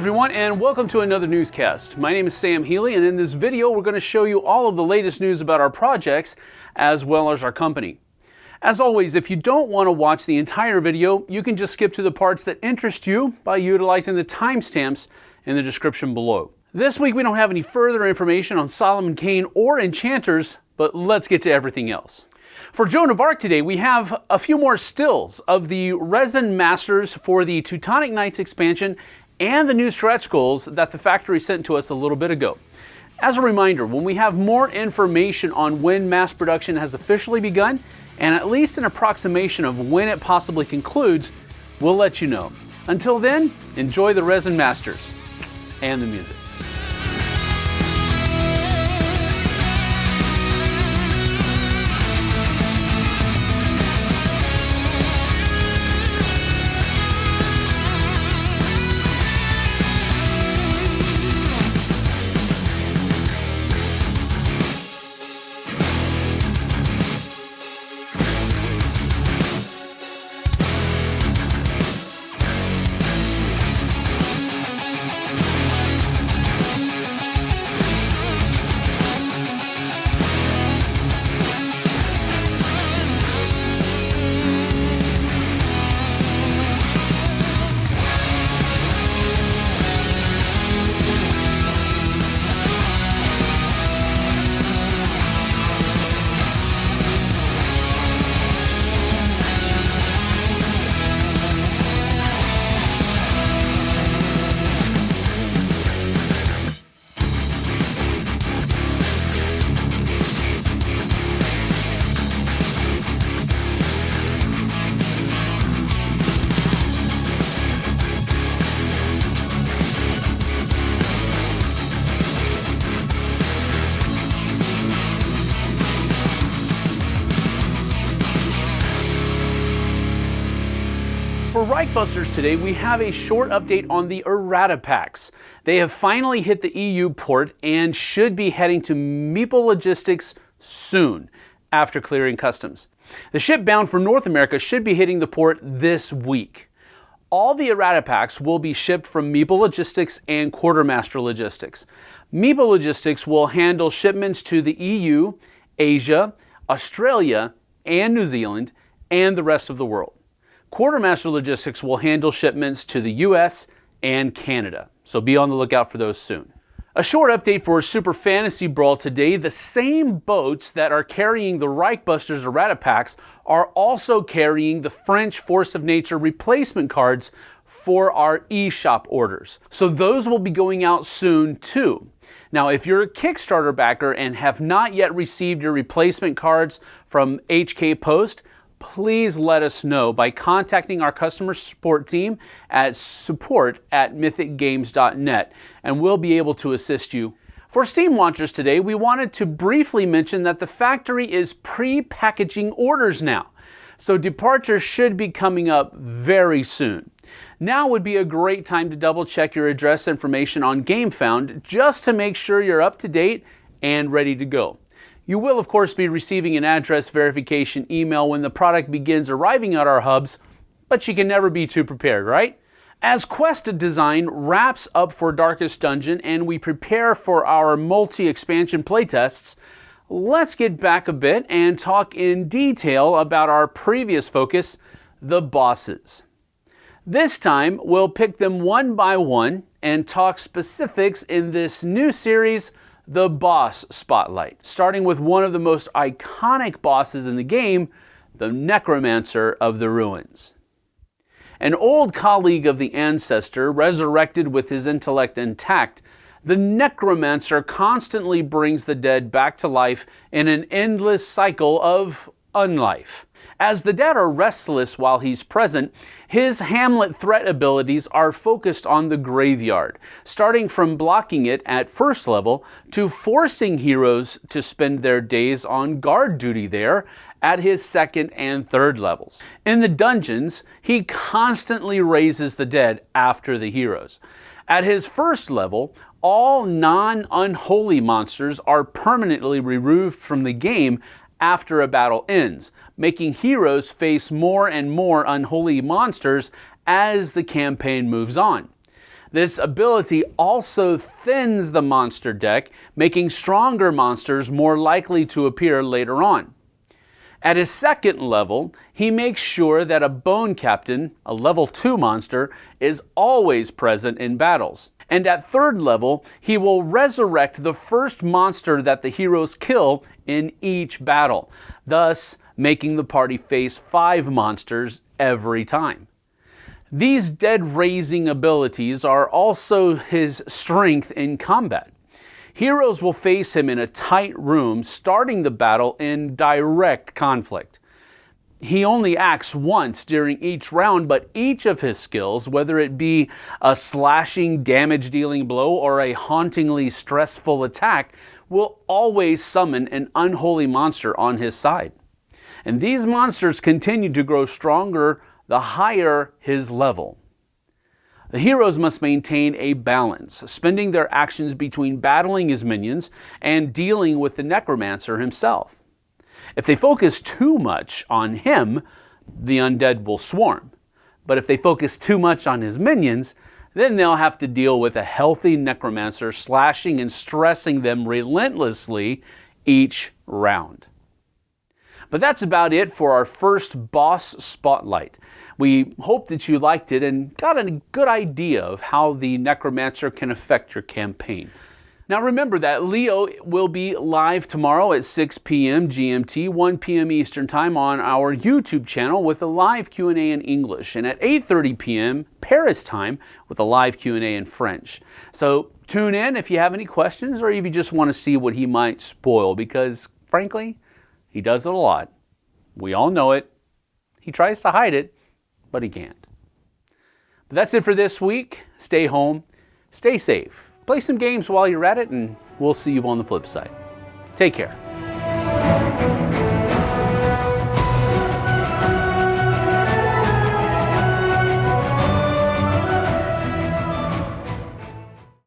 everyone and welcome to another newscast. My name is Sam Healy and in this video we're going to show you all of the latest news about our projects as well as our company. As always, if you don't want to watch the entire video, you can just skip to the parts that interest you by utilizing the timestamps in the description below. This week we don't have any further information on Solomon Kane or Enchanters, but let's get to everything else. For Joan of Arc today, we have a few more stills of the resin masters for the Teutonic Knights expansion and the new stretch goals that the factory sent to us a little bit ago. As a reminder, when we have more information on when mass production has officially begun, and at least an approximation of when it possibly concludes, we'll let you know. Until then, enjoy the Resin Masters and the music. For Reichbusters today, we have a short update on the errata packs. They have finally hit the EU port and should be heading to Meeple Logistics soon after clearing customs. The ship bound for North America should be hitting the port this week. All the errata packs will be shipped from Meeple Logistics and Quartermaster Logistics. Meeple Logistics will handle shipments to the EU, Asia, Australia, and New Zealand, and the rest of the world. Quartermaster Logistics will handle shipments to the US and Canada, so be on the lookout for those soon. A short update for Super Fantasy Brawl today. The same boats that are carrying the Reichbusters errata packs are also carrying the French Force of Nature replacement cards for our eShop orders. So those will be going out soon too. Now, if you're a Kickstarter backer and have not yet received your replacement cards from HK Post, please let us know by contacting our customer support team at support at mythicgames.net and we'll be able to assist you. For Steam Watchers today, we wanted to briefly mention that the factory is pre-packaging orders now. So departures should be coming up very soon. Now would be a great time to double check your address information on GameFound just to make sure you're up to date and ready to go. You will, of course, be receiving an address verification email when the product begins arriving at our hubs, but you can never be too prepared, right? As Quest Design wraps up for Darkest Dungeon and we prepare for our multi expansion playtests, let's get back a bit and talk in detail about our previous focus the bosses. This time, we'll pick them one by one and talk specifics in this new series the boss spotlight, starting with one of the most iconic bosses in the game, the Necromancer of the Ruins. An old colleague of the Ancestor, resurrected with his intellect intact, the Necromancer constantly brings the dead back to life in an endless cycle of unlife. As the dead are restless while he's present, his Hamlet threat abilities are focused on the graveyard, starting from blocking it at first level to forcing heroes to spend their days on guard duty there at his second and third levels. In the dungeons, he constantly raises the dead after the heroes. At his first level, all non-unholy monsters are permanently removed from the game after a battle ends, making heroes face more and more unholy monsters as the campaign moves on. This ability also thins the monster deck, making stronger monsters more likely to appear later on. At his second level, he makes sure that a Bone Captain, a level 2 monster, is always present in battles. And at third level, he will resurrect the first monster that the heroes kill in each battle, thus making the party face five monsters every time. These dead raising abilities are also his strength in combat. Heroes will face him in a tight room, starting the battle in direct conflict. He only acts once during each round, but each of his skills, whether it be a slashing, damage dealing blow or a hauntingly stressful attack, will always summon an unholy monster on his side. And these monsters continue to grow stronger the higher his level. The heroes must maintain a balance, spending their actions between battling his minions and dealing with the necromancer himself. If they focus too much on him, the undead will swarm. But if they focus too much on his minions, then they'll have to deal with a healthy necromancer slashing and stressing them relentlessly each round. But that's about it for our first boss spotlight. We hope that you liked it and got a good idea of how the Necromancer can affect your campaign. Now remember that Leo will be live tomorrow at 6 p.m. GMT, 1 p.m. Eastern Time on our YouTube channel with a live Q&A in English and at 8:30 p.m. Paris time with a live Q&A in French. So tune in if you have any questions or if you just want to see what he might spoil because frankly, he does it a lot. We all know it. He tries to hide it, but he can't. But that's it for this week. Stay home, stay safe, play some games while you're at it, and we'll see you on the flip side. Take care.